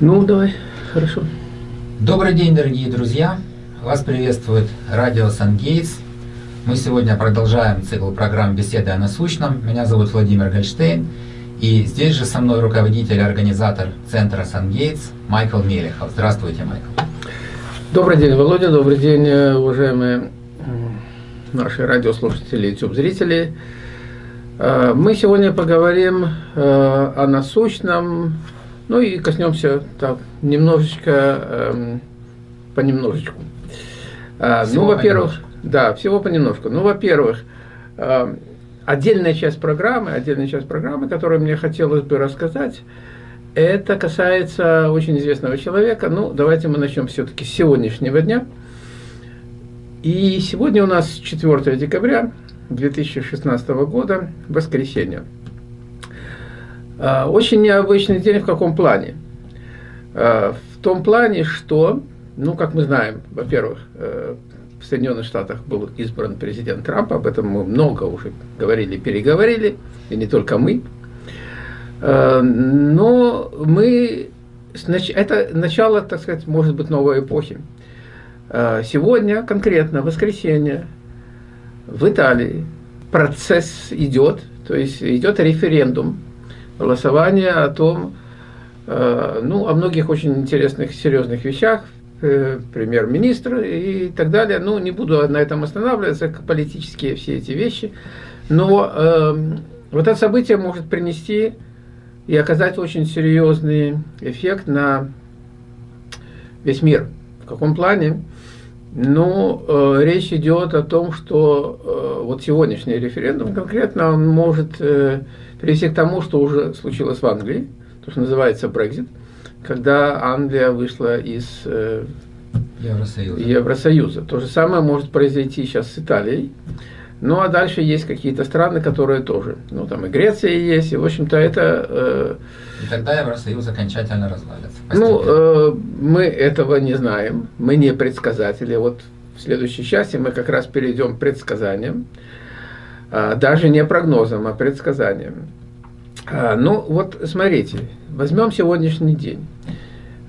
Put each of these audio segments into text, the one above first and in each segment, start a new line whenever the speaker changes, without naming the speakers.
Ну, давай, хорошо.
Добрый день, дорогие друзья! Вас приветствует радио Сангейтс. Мы сегодня продолжаем цикл программ «Беседы о насущном». Меня зовут Владимир Гольштейн. И здесь же со мной руководитель и организатор центра Сангейтс Майкл Мелехов. Здравствуйте, Майкл.
Добрый день, Володя. Добрый день, уважаемые наши радиослушатели и YouTube-зрители. Э, мы сегодня поговорим э, о насущном, ну и коснемся так немножечко, эм, понемножечку. Э, всего ну, во-первых, да, всего понемножку. Ну, во-первых, отдельная часть программы, отдельная часть программы, которую мне хотелось бы рассказать, это касается очень известного человека. Ну, давайте мы начнем все-таки с сегодняшнего дня. И сегодня у нас 4 декабря, 2016 года, воскресенье. А, очень необычный день в каком плане? А, в том плане, что, ну, как мы знаем, во-первых, э, в Соединенных Штатах был избран президент Трамп, об этом мы много уже говорили, переговорили, и не только мы. А, но мы, это начало, так сказать, может быть, новой эпохи. Сегодня, конкретно, воскресенье, в Италии процесс идет, то есть идет референдум, голосование о том, э, ну, о многих очень интересных, серьезных вещах, э, премьер-министр и так далее. Ну, не буду на этом останавливаться, политические все эти вещи. Но э, вот это событие может принести и оказать очень серьезный эффект на весь мир. В каком плане? Ну, э, речь идет о том, что э, вот сегодняшний референдум конкретно он может э, привести к тому, что уже случилось в Англии, то, что называется Brexit, когда Англия вышла из э, Евросоюза. Евросоюза. То же самое может произойти сейчас с Италией. Ну, а дальше есть какие-то страны, которые тоже. Ну, там и Греция есть, и, в общем-то, это... Э,
и тогда Евросоюз окончательно развалится.
Ну, э, мы этого не знаем, мы не предсказатели. Вот в следующей части мы как раз перейдем к предсказаниям. Э, даже не прогнозам, а предсказаниям. Э, ну, вот смотрите, возьмем сегодняшний день.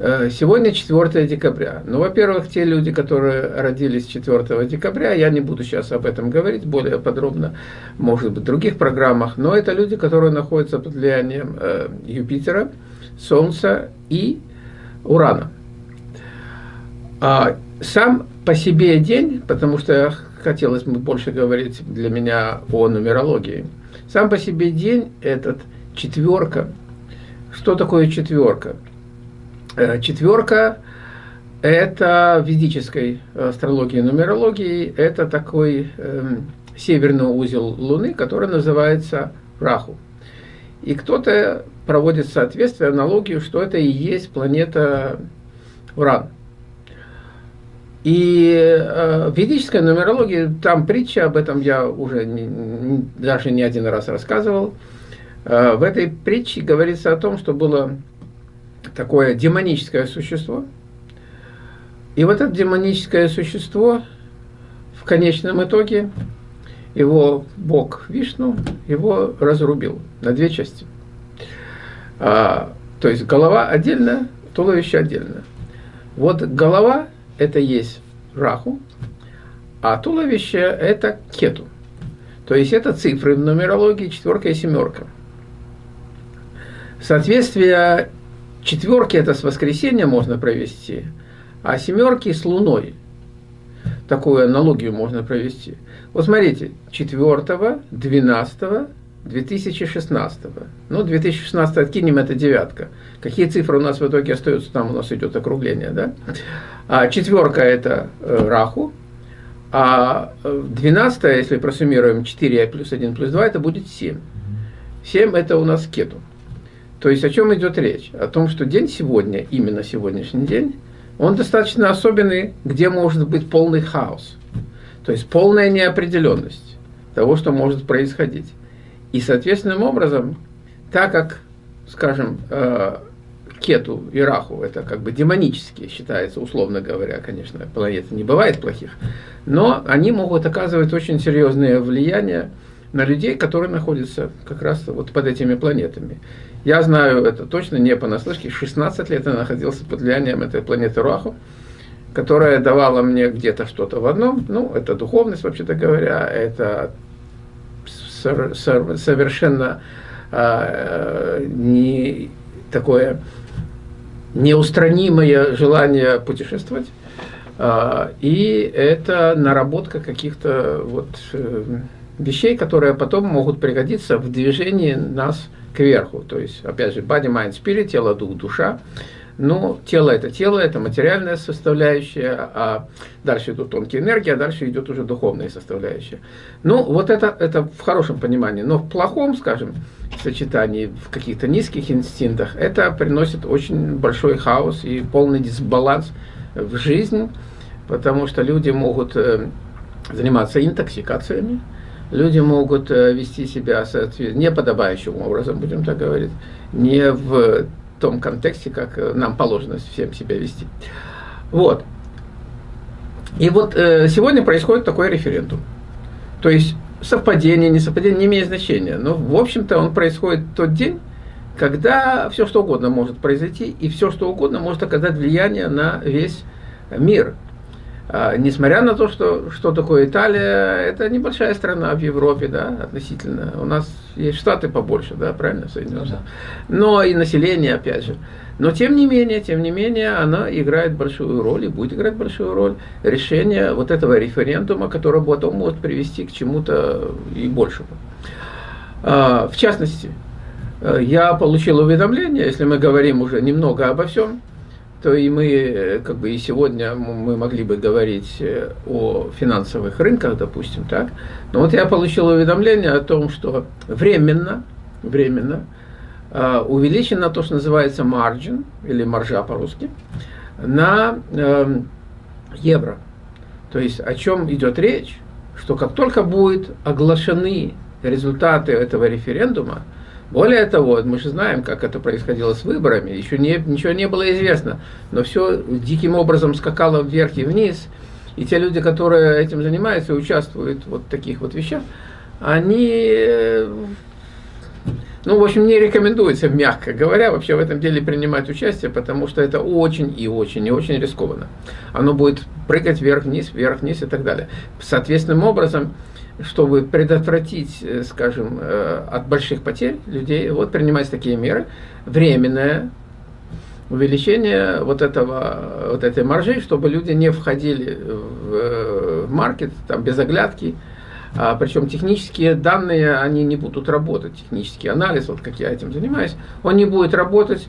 Э, сегодня 4 декабря. Ну, во-первых, те люди, которые родились 4 декабря, я не буду сейчас об этом говорить более подробно, может быть, в других программах, но это люди, которые находятся под влиянием э, Юпитера, Солнца и Урана. А сам по себе день, потому что хотелось бы больше говорить для меня о нумерологии, сам по себе день этот четверка. Что такое четверка? Э, четверка – это в ведической астрологии нумерологии, это такой э, северный узел Луны, который называется Раху. И кто-то проводит соответствие, аналогию, что это и есть планета Уран. И э, в ведической нумерологии, там притча, об этом я уже не, даже не один раз рассказывал. Э, в этой притче говорится о том, что было такое демоническое существо. И вот это демоническое существо в конечном итоге его бог Вишну его разрубил на две части. А, то есть голова отдельно, туловище отдельно. Вот голова это есть Раху, а туловище это Кету. То есть это цифры в нумерологии четверка и семерка. Соответствие Четверки это с воскресенья можно провести, а семерки с луной. Такую аналогию можно провести. Вот смотрите, 4, 12, 2016. Ну, 2016 откинем, это девятка. Какие цифры у нас в итоге остаются? Там у нас идет округление, да? А четверка это э, Раху, а 12, если просуммируем 4 плюс 1 плюс 2, это будет 7. 7 это у нас Кету. То есть о чем идет речь? О том, что день сегодня, именно сегодняшний день, он достаточно особенный, где может быть полный хаос. То есть полная неопределенность того, что может происходить. И соответственным образом, так как, скажем, э, Кету и Раху, это как бы демонические считается, условно говоря, конечно, планеты не бывает плохих, но они могут оказывать очень серьезное влияние на людей, которые находятся как раз вот под этими планетами. Я знаю это точно не понаслышке. 16 лет я находился под влиянием этой планеты Руаху, которая давала мне где-то что-то в одном. Ну, это духовность, вообще-то говоря, это совершенно э, не такое неустранимое желание путешествовать. А, и это наработка каких-то вот э, вещей, которые потом могут пригодиться в движении нас кверху. То есть, опять же, body, mind, spirit, тело, дух, душа. Но тело – это тело, это материальная составляющая, а дальше идут тонкие энергии, а дальше идет уже духовная составляющая. Ну, вот это, это в хорошем понимании. Но в плохом, скажем, сочетании, в каких-то низких инстинктах, это приносит очень большой хаос и полный дисбаланс в жизнь, потому что люди могут э, заниматься интоксикациями, люди могут э, вести себя неподобающим образом, будем так говорить, не в том контексте, как э, нам положено всем себя вести. Вот. И вот сегодня происходит такой референдум. То есть совпадение, не совпадение не имеет значения. Но, в общем-то, он происходит в тот день, когда все что угодно может произойти, и все что угодно может оказать влияние на весь мир. А, несмотря на то, что, что такое Италия, это небольшая страна в Европе, да, относительно. У нас есть штаты побольше, да, правильно, Соединенные ну, Но и население, опять же. Но тем не менее, тем не менее, она играет большую роль и будет играть большую роль решение вот этого референдума, который потом может привести к чему-то и большему. А, в частности, э, я получил уведомление, если мы говорим уже немного обо всем, то и мы, э, как бы и сегодня мы могли бы говорить э, о финансовых рынках, допустим, так. Но вот я получил уведомление о том, что временно, временно э, увеличено то, что называется margin, или маржа по-русски, на э, евро. То есть о чем идет речь, что как только будут оглашены результаты этого референдума, более того, мы же знаем, как это происходило с выборами, еще не, ничего не было известно, но все диким образом скакало вверх и вниз, и те люди, которые этим занимаются участвуют вот в таких вот вещах, они, ну, в общем, не рекомендуется, мягко говоря, вообще в этом деле принимать участие, потому что это очень и очень и очень рискованно. Оно будет прыгать вверх-вниз, вверх-вниз и так далее. Соответственным образом, чтобы предотвратить, э, скажем, э, от больших потерь людей, вот принимать такие меры, временное увеличение вот, этого, вот этой маржи, чтобы люди не входили в э, маркет там, без оглядки, а, причем технические данные, они не будут работать, технический анализ, вот как я этим занимаюсь, он не будет работать,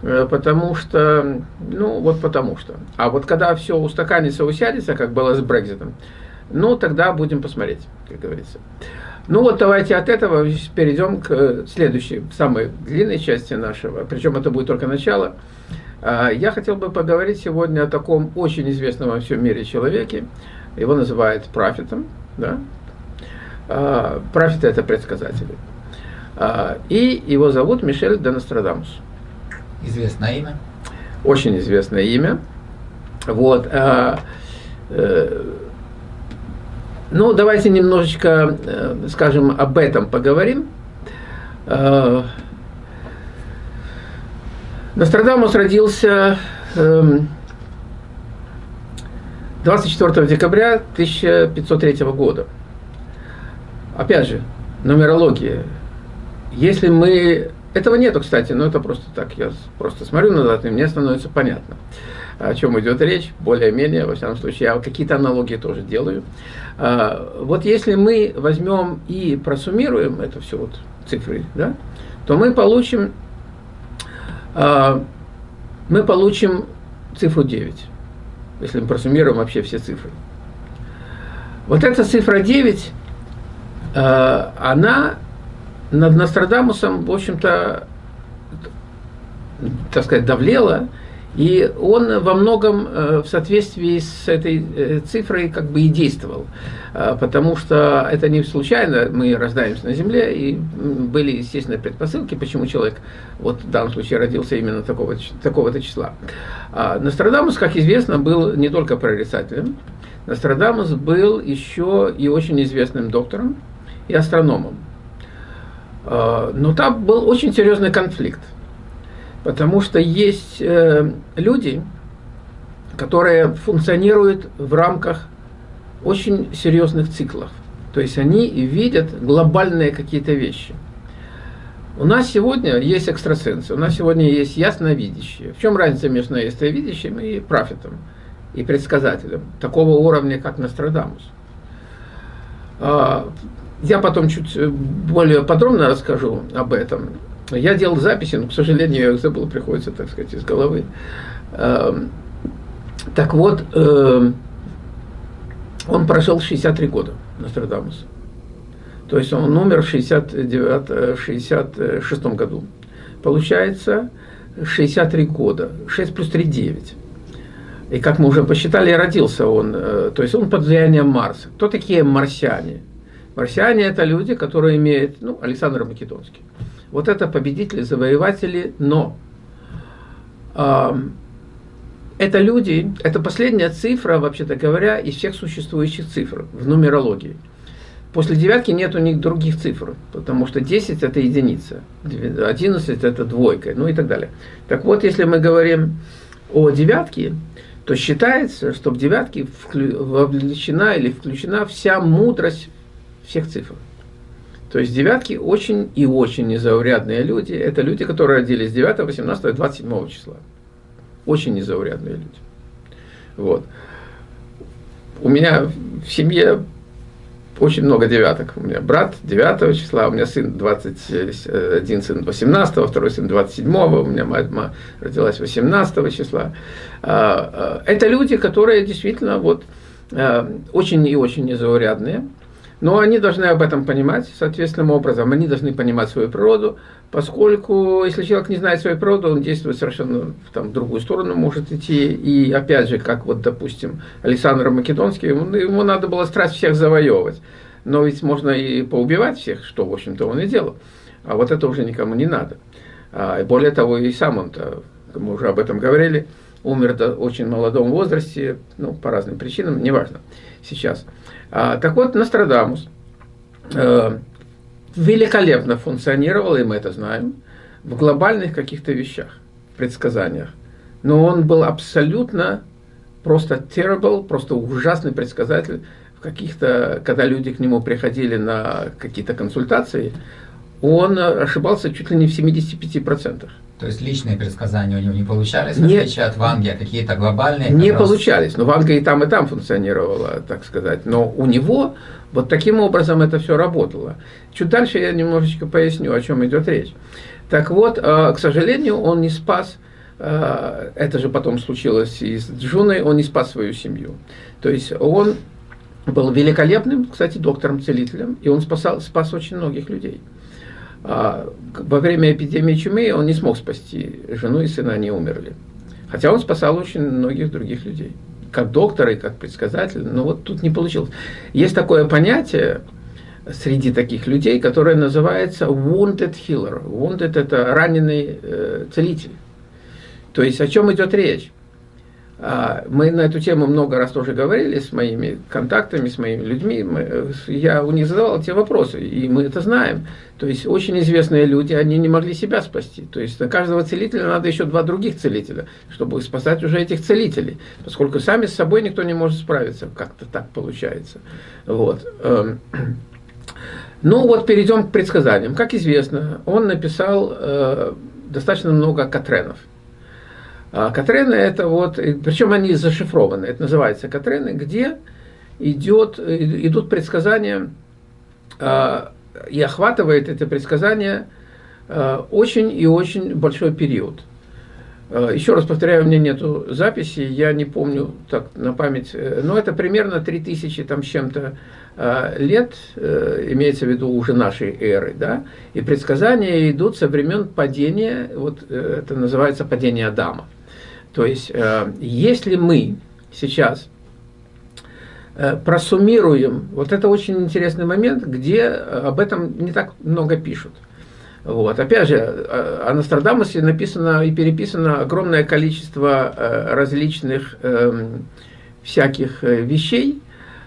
потому что, ну вот потому что. А вот когда все устаканится, усядется, как было с Брекзитом, ну, тогда будем посмотреть, как говорится. Ну вот давайте от этого перейдем к следующей, самой длинной части нашего, причем это будет только начало. А, я хотел бы поговорить сегодня о таком очень известном во всем мире человеке. Его называют профитом. Да? А, профиты – это предсказатели. А, и его зовут Мишель де Нострадамус.
Известное имя?
Очень известное имя. Вот. Ну, давайте немножечко, э, скажем, об этом поговорим. Э, Нострадамус родился 24 эм, декабря 1503 года. Опять же, нумерология. Если мы... Этого нету, кстати, но это просто так. Я просто смотрю на даты, и мне становится понятно о чем идет речь, более-менее, во всяком случае, я какие-то аналогии тоже делаю. А, вот если мы возьмем и просуммируем это все вот цифры, да, то мы получим, а, мы получим цифру 9, если мы просуммируем вообще все цифры. Вот эта цифра 9, а, она над Нострадамусом, в общем-то, так сказать, давлела, и он во многом э, в соответствии с этой э, цифрой как бы и действовал, э, потому что это не случайно, мы рождаемся на Земле, и были, естественно, предпосылки, почему человек вот в данном случае родился именно такого, такого-то числа. А Нострадамус, как известно, был не только прорицателем, Нострадамус был еще и очень известным доктором, и астрономом. Но там был очень серьезный конфликт, потому что есть люди, которые функционируют в рамках очень серьезных циклов. То есть они видят глобальные какие-то вещи. У нас сегодня есть экстрасенсы, у нас сегодня есть ясновидящие. В чем разница между ясновидящим и профитом, и предсказателем такого уровня, как Нострадамус? А, я потом чуть более подробно расскажу об этом. Я делал записи, но, к сожалению, я их забыл, приходится, так сказать, из головы. Эм, так вот, эм, он прожил 63 года, Нострадамус. То есть он умер в 69, 66 году. Получается 63 года. 6 плюс 3 – 9. И как мы уже посчитали, родился он, э, то есть он под влиянием Марса. Кто такие марсиане? Марсиане – это люди, которые имеют, ну, Александр Македонский. Вот это победители, завоеватели, но э, это люди, это последняя цифра, вообще-то говоря, из всех существующих цифр в нумерологии. После девятки нет у них других цифр, потому что 10 это единица, 11 это двойка, ну и так далее. Так вот, если мы говорим о девятке, то считается, что в девятке вовлечена или включена вся мудрость всех цифр. То есть девятки очень и очень незаурядные люди. Это люди, которые родились 9, 18 и 27 числа. Очень незаурядные люди. Вот. У меня в семье очень много девяток. У меня брат 9 числа, у меня сын 21, сын 18, второй сын 27, у меня мать, мать родилась 18 числа. А, а, это люди, которые действительно вот, а, очень и очень незаурядные. Но они должны об этом понимать соответственным образом. Они должны понимать свою природу, поскольку если человек не знает свою природу, он действует совершенно там, в другую сторону может идти. И опять же, как вот, допустим, Александр Македонский, ему, ему надо было страсть всех завоевывать. Но ведь можно и поубивать всех, что, в общем-то, он и делал. А вот это уже никому не надо. А, и более того, и сам он-то, мы уже об этом говорили, умер в очень молодом возрасте, ну, по разным причинам, неважно сейчас. А, так вот, Нострадамус э, великолепно функционировал, и мы это знаем, в глобальных каких-то вещах, предсказаниях. Но он был абсолютно просто terrible, просто ужасный предсказатель. В каких-то, когда люди к нему приходили на какие-то консультации, он ошибался чуть ли не в 75%.
То есть личные предсказания у него не получались, в отличие от Ванги, а какие-то глобальные?
Не раз... получались. Но Ванга и там, и там функционировала, так сказать. Но у него вот таким образом это все работало. Чуть дальше я немножечко поясню, о чем идет речь. Так вот, э, к сожалению, он не спас, э, это же потом случилось и с Джуной, он не спас свою семью. То есть он был великолепным, кстати, доктором-целителем, и он спасал, спас очень многих людей. А, во время эпидемии чумы он не смог спасти жену и сына, они умерли. Хотя он спасал очень многих других людей. Как доктор и как предсказатель, но вот тут не получилось. Есть такое понятие среди таких людей, которое называется wounded healer. Wounded – это раненый э, целитель. То есть о чем идет речь? А, мы на эту тему много раз тоже говорили с моими контактами, с моими людьми. Я у них задавал эти вопросы, и мы это знаем. То есть очень известные люди, они не могли себя спасти. То есть на каждого целителя надо еще два других целителя, чтобы спасать уже этих целителей. Поскольку сами с собой никто не может справиться. Как-то так получается. Вот. Эм. Ну вот перейдем к предсказаниям. Как известно, он написал э, достаточно много катренов. А Катрены это вот, причем они зашифрованы, это называется Катрены, где идет, идут предсказания, а, и охватывает это предсказание а, очень и очень большой период. Еще раз повторяю, у меня нету записи, я не помню так на память, э, но это примерно 3000 там с чем-то лет, э, имеется в виду уже нашей эры, да, и предсказания идут со времен падения, вот э, это называется падение Адама. То есть, э, если мы сейчас э, просуммируем, вот это очень интересный момент, где об этом не так много пишут. Вот. Опять же, э, о Нострадамусе написано и переписано огромное количество различных эм, всяких вещей,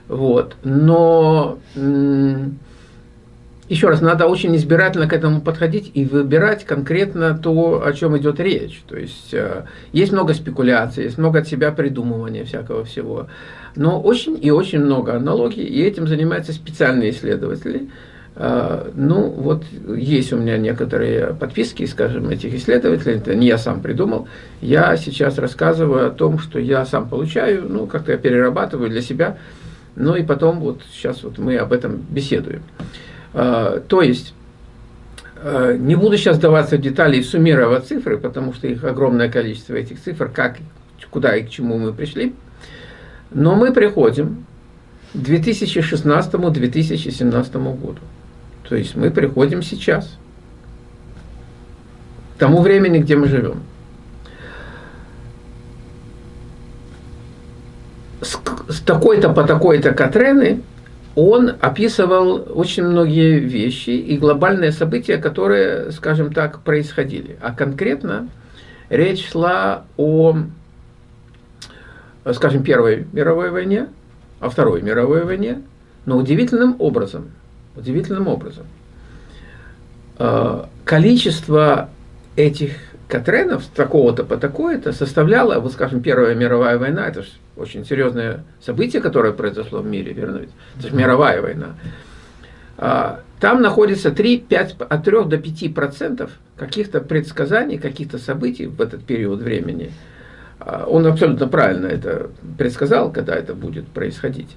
вот. но еще раз, надо очень избирательно к этому подходить и выбирать конкретно то, о чем идет речь. То есть э, есть много спекуляций, есть много от себя придумывания всякого всего, но очень и очень много аналогий, и этим занимаются специальные исследователи. Э, ну, вот есть у меня некоторые подписки, скажем, этих исследователей, это не я сам придумал. Я сейчас рассказываю о том, что я сам получаю, ну, как-то я перерабатываю для себя, ну и потом вот сейчас вот мы об этом беседуем. А, то есть, а, не буду сейчас даваться в детали и суммировать цифры, потому что их огромное количество этих цифр, как, куда и к чему мы пришли. Но мы приходим к 2016-2017 году. То есть мы приходим сейчас, к тому времени, где мы живем. С, с такой-то по такой-то Катрены – он описывал очень многие вещи и глобальные события, которые, скажем так, происходили. А конкретно речь шла о, скажем, Первой мировой войне, о Второй мировой войне, но удивительным образом, удивительным образом, э, количество этих Катренов такого-то по такое-то составляло, вот скажем, Первая мировая война, это же очень серьезное событие, которое произошло в мире, верно ведь? Это же мировая война. А, там находится 3, 5, от 3 до 5 процентов каких-то предсказаний, каких-то событий в этот период времени. А, он абсолютно правильно это предсказал, когда это будет происходить.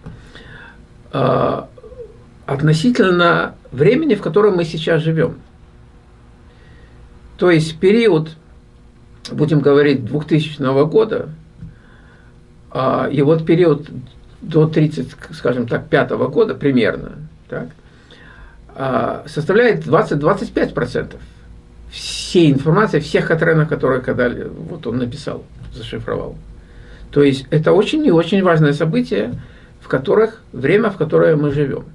А, относительно времени, в котором мы сейчас живем. То есть период, будем говорить, 2000 года, и вот период до 30, скажем так, пятого года примерно, так, а, составляет 20-25% всей информации, всех Катренов, которые когда вот он написал, зашифровал. То есть это очень и очень важное событие, в которых, время, в которое мы живем.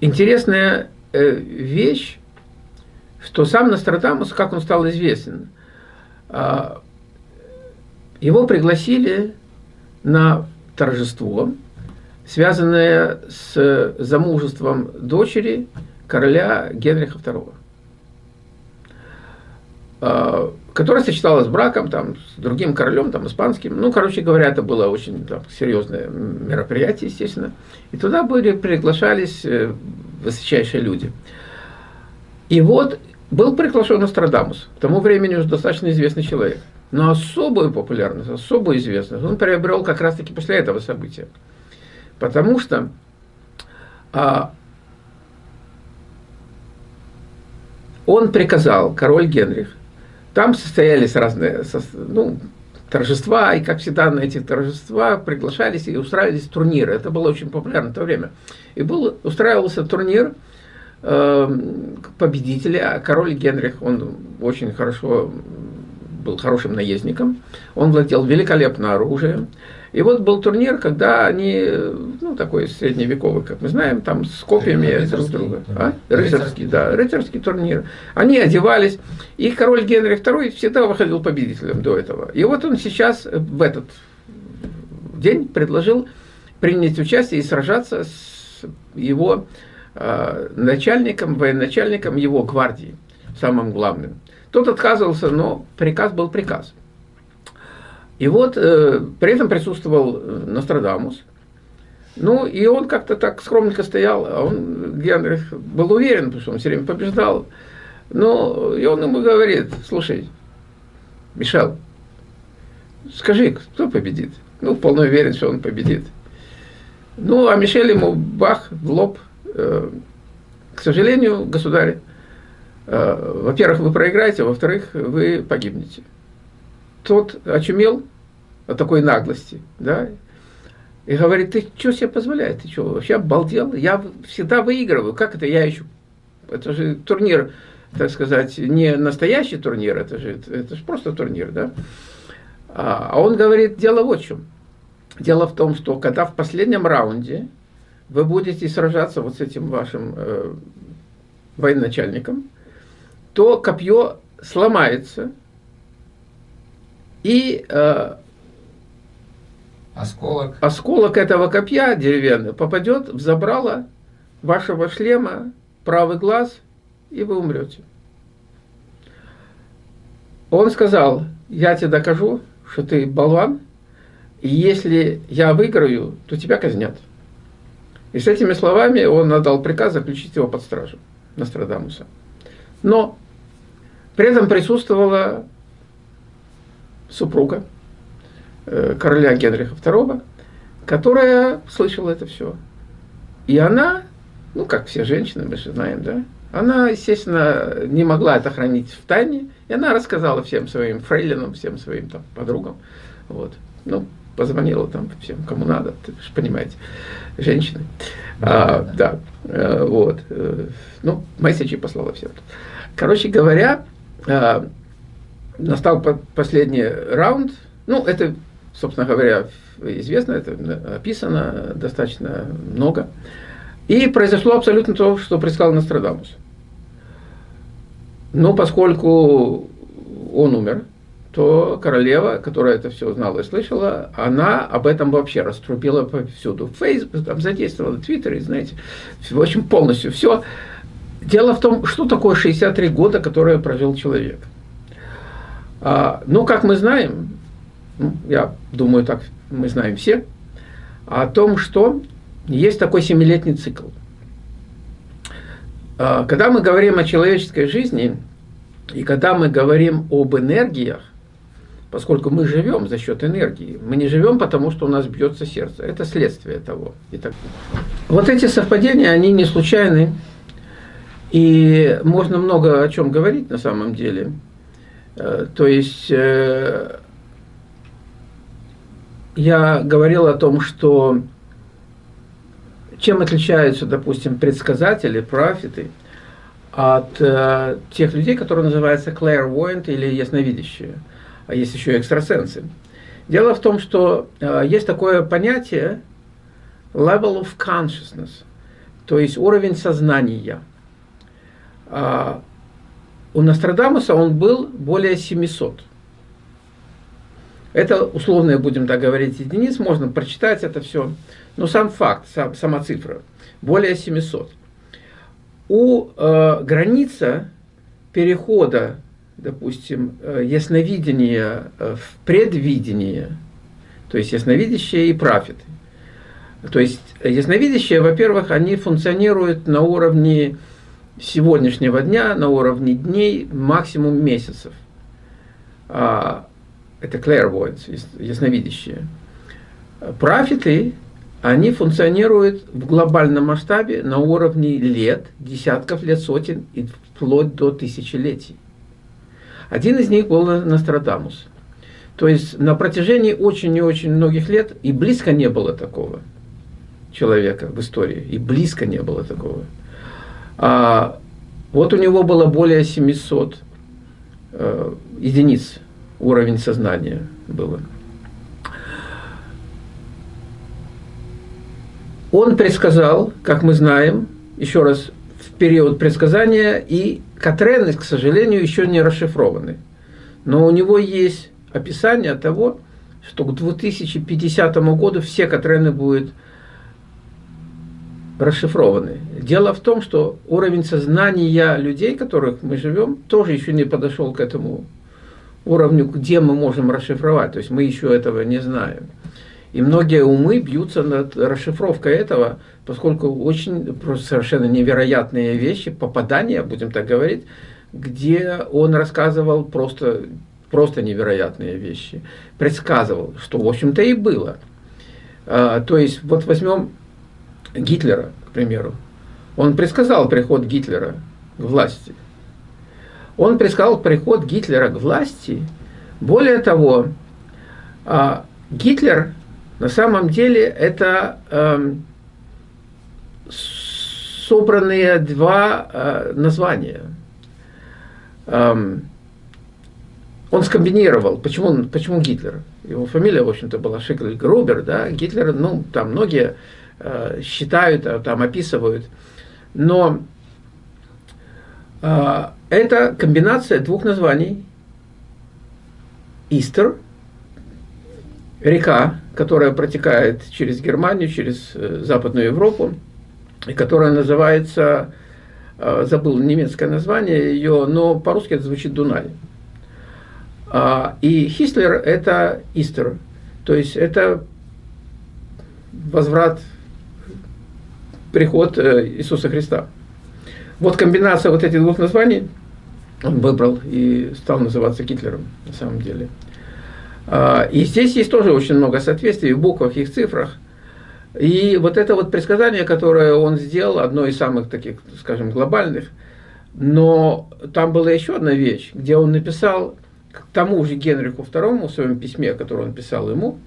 Интересная э, вещь, что сам Нострадамус, как он стал известен, а, его пригласили на торжество, связанное с замужеством дочери короля Генриха II, а, которая сочеталась с браком там, с другим королем, там, испанским. Ну, короче говоря, это было очень там, серьезное мероприятие, естественно. И туда были, приглашались э, высочайшие люди. И вот был приглашен Нострадамус, к тому времени уже достаточно известный человек. Но особую популярность, особую известность он приобрел как раз-таки после этого события. Потому что а, он приказал, король Генрих, там состоялись разные ну, торжества, и, как всегда, на этих торжествах приглашались и устраивались турниры. Это было очень популярно в то время. И был, устраивался турнир – Эм, победителя. Король Генрих, он очень хорошо был хорошим наездником, он владел великолепным оружием. И вот был турнир, когда они, ну, такой средневековый, как мы знаем, там с копьями друг друга. А? Рыцарский, да, рыцарский турнир. Они одевались, и король Генрих II всегда выходил победителем до этого. И вот он сейчас в этот день предложил принять участие и сражаться с его Э, начальником, военачальником его гвардии, самым главным. Тот отказывался, но приказ был приказ. И вот э, при этом присутствовал э, Нострадамус. Ну, и он как-то так скромненько стоял, а он, Генрих, был уверен, потому что он все время побеждал. Ну, и он ему говорит, слушай, Мишел, скажи, кто победит? Ну, вполне уверен, что он победит. Ну, а Мишель ему бах в лоб – Э, к сожалению, государь, во-первых, вы проиграете, во-вторых, вы погибнете. Тот очумел от такой наглости, да, и говорит, ты что себе позволяешь, ты что, вообще обалдел? Я всегда выигрываю, как это я еще, это же турнир, так сказать, не настоящий турнир, это же, это же просто турнир, да. А, а он говорит, дело вот в чем. Дело в том, что когда в последнем раунде вы будете сражаться вот с этим вашим э, военачальником, то копье сломается, и э,
осколок.
осколок этого копья деревянного попадет в забрало вашего шлема правый глаз, и вы умрете. Он сказал, я тебе докажу, что ты болван, и если я выиграю, то тебя казнят. И с этими словами он отдал приказ заключить его под стражу Нострадамуса. Но при этом присутствовала супруга э, короля Генриха II, которая слышала это все. И она, ну, как все женщины, мы же знаем, да, она, естественно, не могла это хранить в тайне, и она рассказала всем своим фрейлинам, всем своим там подругам, вот. Ну, позвонила там всем, кому надо, ты же понимаете, женщины. Да, а, да. да э, вот. Э, ну, месседжи послала всем. Короче говоря, а, настал последний раунд. Ну, это, собственно говоря, известно, это описано достаточно много. И произошло абсолютно то, что предсказал Нострадамус. Но поскольку он умер, то королева, которая это все знала и слышала, она об этом вообще раструбила повсюду. Фейсбук, там задействовала, Твиттер, знаете, в общем, полностью все. Дело в том, что такое 63 года, которые прожил человек. А, ну, как мы знаем, ну, я думаю, так мы знаем все, о том, что есть такой семилетний цикл. А, когда мы говорим о человеческой жизни, и когда мы говорим об энергиях, поскольку мы живем за счет энергии, мы не живем потому, что у нас бьется сердце. Это следствие того. Итак, вот эти совпадения, они не случайны, и можно много о чем говорить на самом деле. Э, то есть э, я говорил о том, что чем отличаются, допустим, предсказатели, профиты от э, тех людей, которые называются clairvoyant или ясновидящие, а есть еще экстрасенсы. Дело в том, что есть такое понятие level of consciousness, то есть уровень сознания. Э, у Нострадамуса он был более 700. Это условные, будем так говорить, единиц, можно прочитать это все. Но сам факт, сам, сама цифра, более 700. У э, граница перехода, допустим, э, ясновидения э, в предвидение, то есть ясновидящие и профиты. То есть ясновидящие, во-первых, они функционируют на уровне сегодняшнего дня, на уровне дней, максимум месяцев. А, это clairvoyance, ясновидящие. Профиты, они функционируют в глобальном масштабе на уровне лет, десятков лет, сотен и вплоть до тысячелетий. Один из них был Нострадамус. То есть на протяжении очень и очень многих лет и близко не было такого человека в истории, и близко не было такого. А, вот у него было более 700 э, единиц уровень сознания было. Он предсказал, как мы знаем, еще раз, в период предсказания, и Катрены, к сожалению, еще не расшифрованы. Но у него есть описание того, что к 2050 году все Катрены будут расшифрованы. Дело в том, что уровень сознания людей, которых мы живем, тоже еще не подошел к этому уровню, где мы можем расшифровать. То есть мы еще этого не знаем. И многие умы бьются над расшифровкой этого, поскольку очень просто совершенно невероятные вещи, попадания, будем так говорить, где он рассказывал просто, просто невероятные вещи, предсказывал, что в общем-то и было. А, то есть вот возьмем Гитлера, к примеру. Он предсказал приход Гитлера к власти. Он предсказал приход Гитлера к власти. Более того, а, Гитлер на самом деле это эм, собранные два э, названия. Эм, он скомбинировал. Почему, почему Гитлер? Его фамилия, в общем-то, была Шигль Грубер, да, Гитлер, ну, там многие считают, а, там описывают. Но э, это комбинация двух названий. Истер, река, которая протекает через Германию, через э, Западную Европу, которая называется, э, забыл немецкое название ее, но по-русски это звучит Дунай. А, и Хислер – это Истер, то есть это возврат, приход э, Иисуса Христа. Вот комбинация вот этих двух названий он выбрал и стал называться Гитлером на самом деле. А, и здесь есть тоже очень много соответствий в буквах и в цифрах. И вот это вот предсказание, которое он сделал, одно из самых таких, скажем, глобальных, но там была еще одна вещь, где он написал к тому же Генриху II в своем письме, которое он писал ему,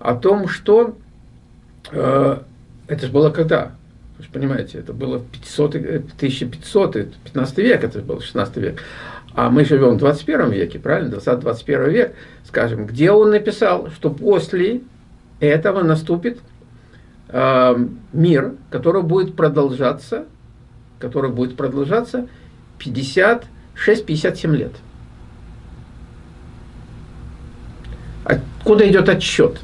о том, что э, это же было когда? Вы же понимаете, это было 500, 1500, 15 век, это был 16 век. А мы живем в 21 веке, правильно? 20-21 век, скажем, где он написал, что после этого наступит э, мир, который будет продолжаться, который будет продолжаться 56-57 лет. Откуда идет отчет?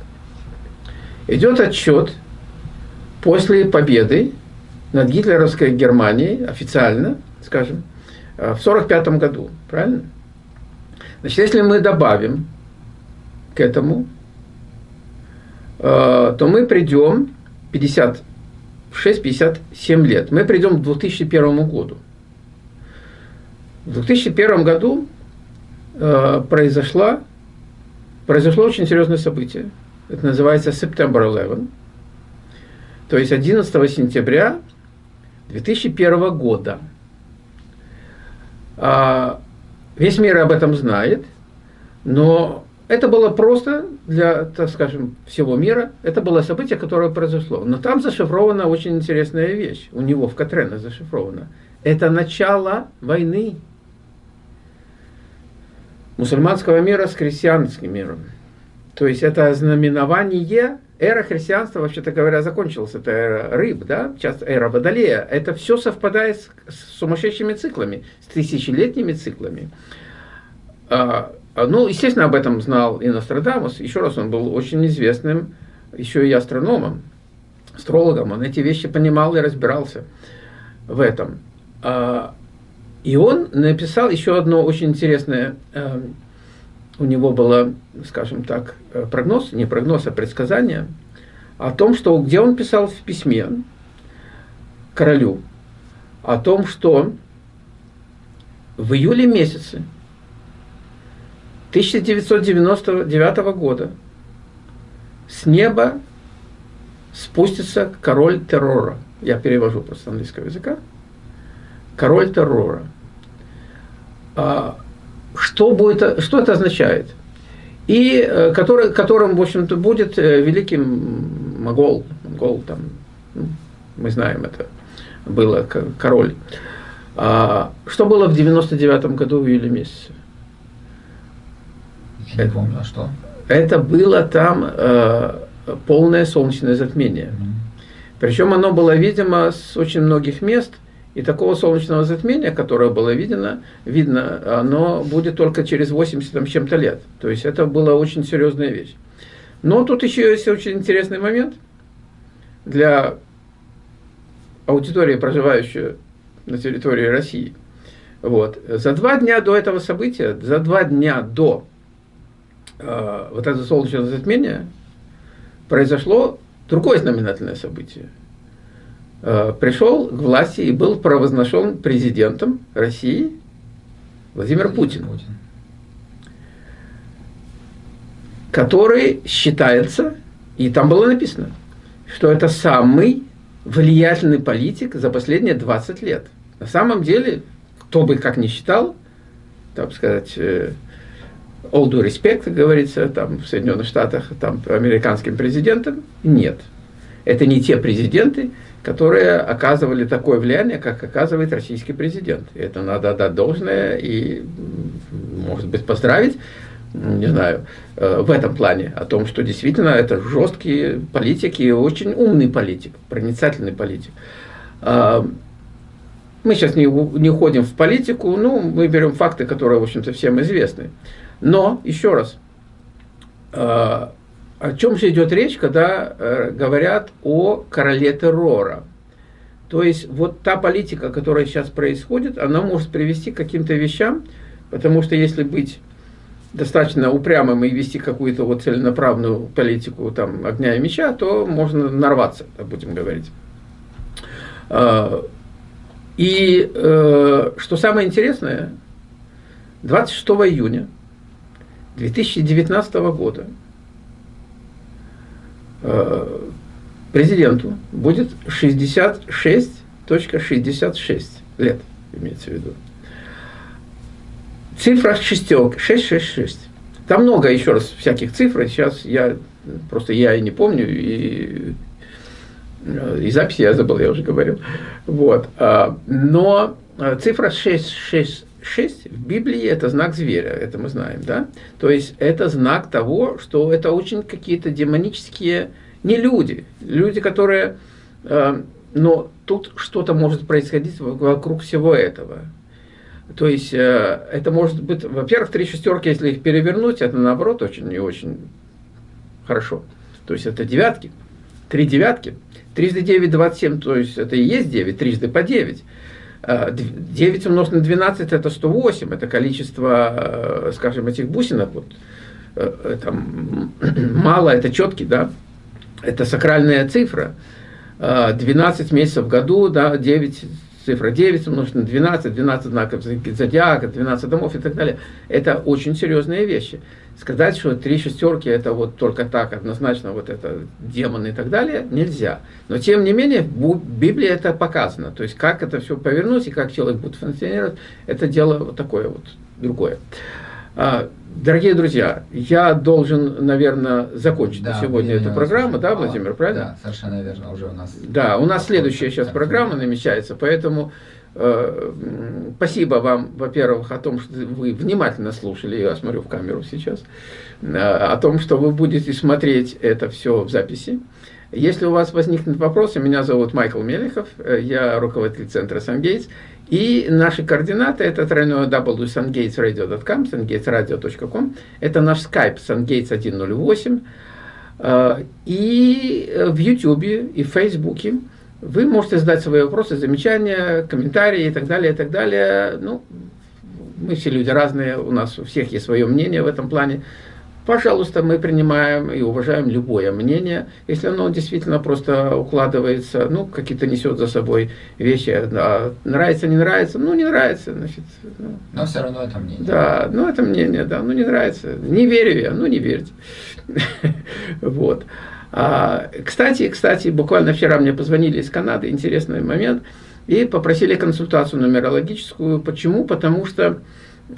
Идет отчет после победы над гитлеровской Германией, официально, скажем, э, в 1945 году. Правильно? Значит, если мы добавим к этому, э, то мы придем 56-57 лет. Мы придем к 2001 году. В 2001 году э, произошла произошло очень серьезное событие. Это называется September 11. То есть 11 сентября 2001 года. А, весь мир об этом знает, но это было просто для, так скажем, всего мира. Это было событие, которое произошло. Но там зашифрована очень интересная вещь. У него в Катрена зашифрована. Это начало войны мусульманского мира с христианским миром. То есть это знаменование, эра христианства, вообще-то говоря, закончилась. Это эра рыб, да, сейчас эра водолея. Это все совпадает с, с сумасшедшими циклами, с тысячелетними циклами. А, а, ну, естественно, об этом знал и Нострадамус. Еще раз, он был очень известным еще и астрономом, астрологом. Он эти вещи понимал и разбирался в этом. А, и он написал еще одно очень интересное, э, у него было, скажем так, э, прогноз, не прогноз, а предсказание, о том, что, где он писал в письме королю, о том, что в июле месяце 1999 года с неба спустится король террора. Я перевожу просто английского языка король террора. А, что, будет, что это означает? И э, который, которым, в общем-то, будет э, великим Могол, Могол там, ну, мы знаем это, было король. А, что было в 99 году в июле месяце?
Я не помню, а что?
Это было там э, полное солнечное затмение. Mm -hmm. Причем оно было видимо с очень многих мест, и такого солнечного затмения, которое было видно, видно, оно будет только через 80 там, чем-то лет. То есть это была очень серьезная вещь. Но тут еще есть очень интересный момент для аудитории, проживающей на территории России. Вот. За два дня до этого события, за два дня до э, вот этого солнечного затмения произошло другое знаменательное событие – пришел к власти и был провозглашен президентом России Владимир Путин, который считается, и там было написано, что это самый влиятельный политик за последние 20 лет. На самом деле, кто бы как ни считал, так сказать, э, all due respect, как говорится, там в Соединенных Штатах, там американским президентам, нет. Это не те президенты, которые оказывали такое влияние, как оказывает российский президент. И это надо отдать должное и, может быть, поздравить, не знаю, э, в этом плане, о том, что действительно это жесткий политик и очень умный политик, проницательный политик. А, мы сейчас не, не уходим в политику, ну, мы берем факты, которые, в общем-то, всем известны. Но, еще раз, а, о чем же идет речь, когда э, говорят о короле террора? То есть вот та политика, которая сейчас происходит, она может привести к каким-то вещам, потому что если быть достаточно упрямым и вести какую-то вот целенаправленную политику там, огня и меча, то можно нарваться, будем говорить. А, и э, что самое интересное, 26 июня 2019 года президенту будет 66.66 .66 лет, имеется в виду. Цифра шестерок, 666. Там много еще раз всяких цифр, сейчас я просто я и не помню, и, и записи я забыл, я уже говорил. Вот. А, но а, цифра 666 в Библии это знак зверя, это мы знаем, да? То есть это знак того, что это очень какие-то демонические не люди, люди, которые... Э, но тут что-то может происходить вокруг всего этого. То есть э, это может быть, во-первых, три шестерки, если их перевернуть, это наоборот очень и очень хорошо. То есть это девятки, три девятки. Трижды 9, 27, то есть это и есть 9, трижды по 9. 9 умножить на 12 это 108, это количество, э, скажем, этих бусинок. Вот, это мало, это четкий, да, это сакральная цифра. 12 а, месяцев в году, да, 9, цифра 9 умножить на 12, 12 знаков зодиака, 12 домов и так далее. Это очень серьезные вещи. Сказать, что три шестерки это вот только так, однозначно вот это демоны и так далее, нельзя. Но тем не менее, в Библии это показано. То есть, как это все повернуть и как человек будет функционировать, это дело вот такое вот другое. Дорогие друзья, я должен, наверное, закончить да, на сегодня эту программу, да, Владимир, правильно?
Да, совершенно верно, уже у нас...
Да, у нас следующая сейчас программа намечается, поэтому э, спасибо вам, во-первых, о том, что вы внимательно слушали, я смотрю в камеру сейчас, э, о том, что вы будете смотреть это все в записи. Если у вас возникнут вопросы, меня зовут Майкл Мелехов, э, я руководитель центра «Сангейтс», и наши координаты это тройное www.sungatesradio.com, sungatesradio.com. Это наш скайп sungates108. Э, и в YouTube и в Фейсбуке вы можете задать свои вопросы, замечания, комментарии и так далее, и так далее. Ну, мы все люди разные, у нас у всех есть свое мнение в этом плане. Пожалуйста, мы принимаем и уважаем любое мнение, если оно действительно просто укладывается, ну, какие-то несет за собой вещи, да, нравится, не нравится, ну, не нравится, значит.
Ну, Но все равно это мнение.
Да, ну, это мнение, да, ну, не нравится, не верю я, ну, не верьте. Вот. А, кстати, кстати, буквально вчера мне позвонили из Канады, интересный момент, и попросили консультацию нумерологическую. Почему? Потому что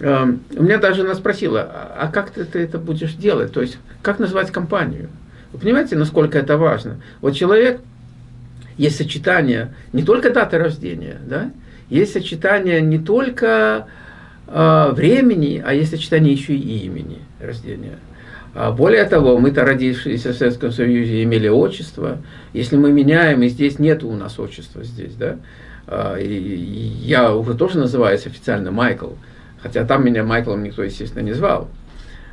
у меня даже она спросила, «А, а как ты, ты это будешь делать? То есть, как назвать компанию? Вы понимаете, насколько это важно? Вот человек, есть сочетание не только даты рождения, да? есть сочетание не только э, времени, а есть сочетание еще и имени рождения. А более того, мы-то родившиеся в Советском Союзе имели отчество. Если мы меняем, и здесь нет у нас отчества здесь, да? А, и я уже тоже называюсь официально Майкл. Хотя там меня Майклом никто, естественно, не звал.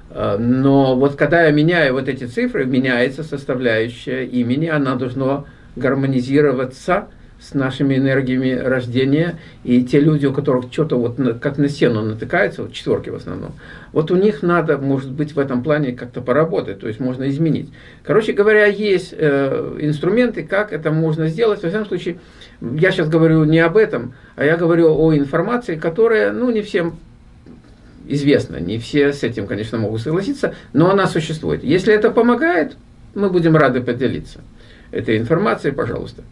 Э, но вот когда я меняю вот эти цифры, меняется составляющая имени, она должна гармонизироваться с нашими энергиями рождения. И те люди, у которых что-то вот как на стену натыкается, вот четверки в основном, вот у них надо, может быть, в этом плане как-то поработать, то есть можно изменить. Короче говоря, есть э, инструменты, как это можно сделать. Во всяком случае, я сейчас говорю не об этом, а я говорю о информации, которая, ну, не всем известно. Не все с этим, конечно, могут согласиться, но она существует. Если это помогает, мы будем рады поделиться этой информацией, пожалуйста.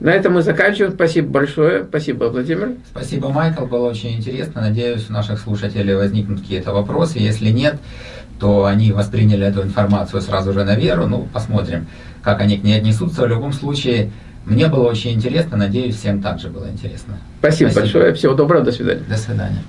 На этом мы заканчиваем. Спасибо большое. Спасибо, Владимир.
Спасибо, Майкл. Было очень интересно. Надеюсь, у наших слушателей возникнут какие-то вопросы. Если нет, то они восприняли эту информацию сразу же на веру. Ну, посмотрим, как они к ней отнесутся. В любом случае, мне было очень интересно. Надеюсь, всем также было интересно.
Спасибо, Спасибо. большое. Всего доброго. До свидания.
До свидания.